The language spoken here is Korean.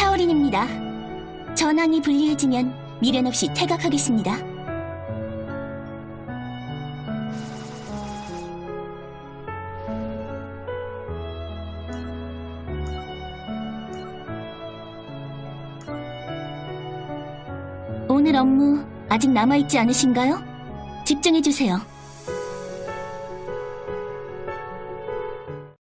샤오린입니다. 전황이 불리해지면 미련 없이 퇴각하겠습니다. 오늘 업무 아직 남아있지 않으신가요? 집중해주세요.